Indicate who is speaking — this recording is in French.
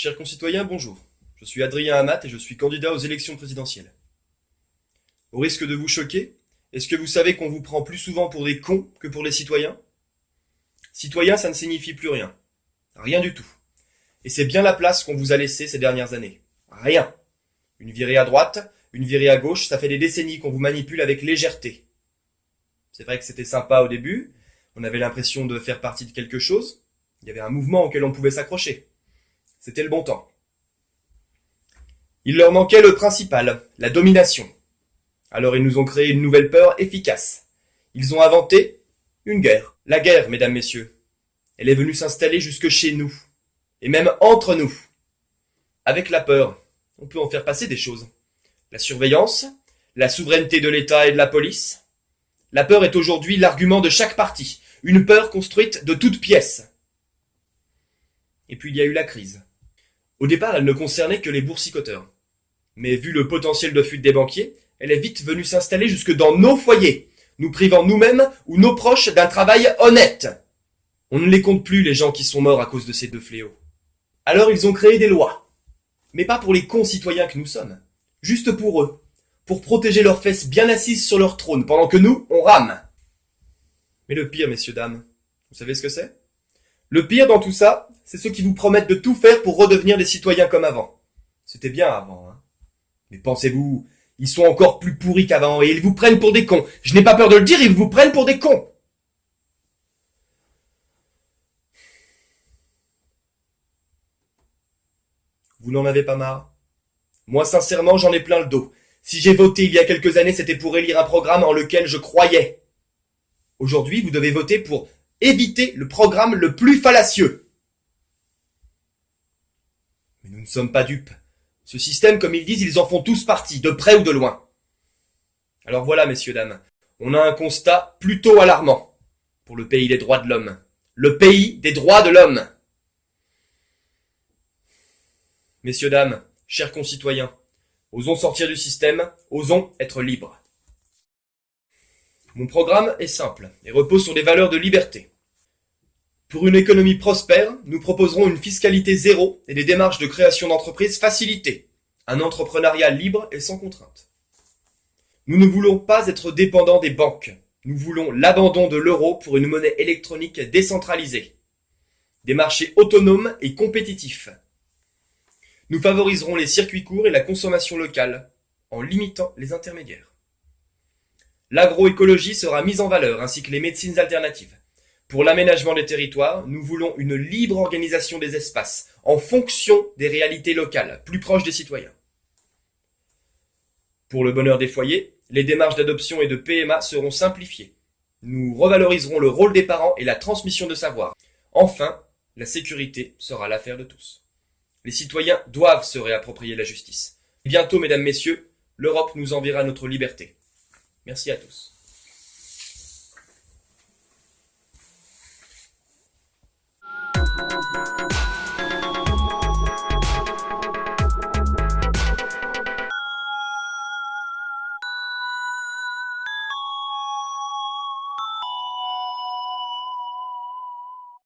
Speaker 1: Chers concitoyens, bonjour. Je suis Adrien Amat et je suis candidat aux élections présidentielles. Au risque de vous choquer, est-ce que vous savez qu'on vous prend plus souvent pour des cons que pour les citoyens? Citoyen, ça ne signifie plus rien. Rien du tout. Et c'est bien la place qu'on vous a laissée ces dernières années. Rien. Une virée à droite, une virée à gauche, ça fait des décennies qu'on vous manipule avec légèreté. C'est vrai que c'était sympa au début, on avait l'impression de faire partie de quelque chose, il y avait un mouvement auquel on pouvait s'accrocher. C'était le bon temps. Il leur manquait le principal, la domination. Alors ils nous ont créé une nouvelle peur efficace. Ils ont inventé une guerre. La guerre, mesdames, messieurs. Elle est venue s'installer jusque chez nous. Et même entre nous. Avec la peur, on peut en faire passer des choses. La surveillance, la souveraineté de l'État et de la police. La peur est aujourd'hui l'argument de chaque parti. Une peur construite de toutes pièces. Et puis il y a eu la crise. Au départ, elle ne concernait que les boursicoteurs. Mais vu le potentiel de fuite des banquiers, elle est vite venue s'installer jusque dans nos foyers, nous privant nous-mêmes ou nos proches d'un travail honnête. On ne les compte plus, les gens qui sont morts à cause de ces deux fléaux. Alors ils ont créé des lois. Mais pas pour les concitoyens que nous sommes. Juste pour eux. Pour protéger leurs fesses bien assises sur leur trône, pendant que nous, on rame. Mais le pire, messieurs, dames, vous savez ce que c'est? Le pire dans tout ça, c'est ceux qui vous promettent de tout faire pour redevenir des citoyens comme avant. C'était bien avant, hein. Mais pensez-vous, ils sont encore plus pourris qu'avant et ils vous prennent pour des cons. Je n'ai pas peur de le dire, ils vous prennent pour des cons. Vous n'en avez pas marre? Moi, sincèrement, j'en ai plein le dos. Si j'ai voté il y a quelques années, c'était pour élire un programme en lequel je croyais. Aujourd'hui, vous devez voter pour éviter le programme le plus fallacieux. Mais nous ne sommes pas dupes. Ce système, comme ils disent, ils en font tous partie, de près ou de loin. Alors voilà, messieurs, dames, on a un constat plutôt alarmant pour le pays des droits de l'homme. Le pays des droits de l'homme. Messieurs, dames, chers concitoyens, osons sortir du système, osons être libres. Mon programme est simple et repose sur des valeurs de liberté. Pour une économie prospère, nous proposerons une fiscalité zéro et des démarches de création d'entreprises facilitées, un entrepreneuriat libre et sans contrainte. Nous ne voulons pas être dépendants des banques. Nous voulons l'abandon de l'euro pour une monnaie électronique décentralisée. Des marchés autonomes et compétitifs. Nous favoriserons les circuits courts et la consommation locale, en limitant les intermédiaires. L'agroécologie sera mise en valeur, ainsi que les médecines alternatives. Pour l'aménagement des territoires, nous voulons une libre organisation des espaces, en fonction des réalités locales, plus proches des citoyens. Pour le bonheur des foyers, les démarches d'adoption et de PMA seront simplifiées. Nous revaloriserons le rôle des parents et la transmission de savoir. Enfin, la sécurité sera l'affaire de tous. Les citoyens doivent se réapproprier la justice. Bientôt, mesdames, messieurs, l'Europe nous enverra notre liberté. Merci à tous.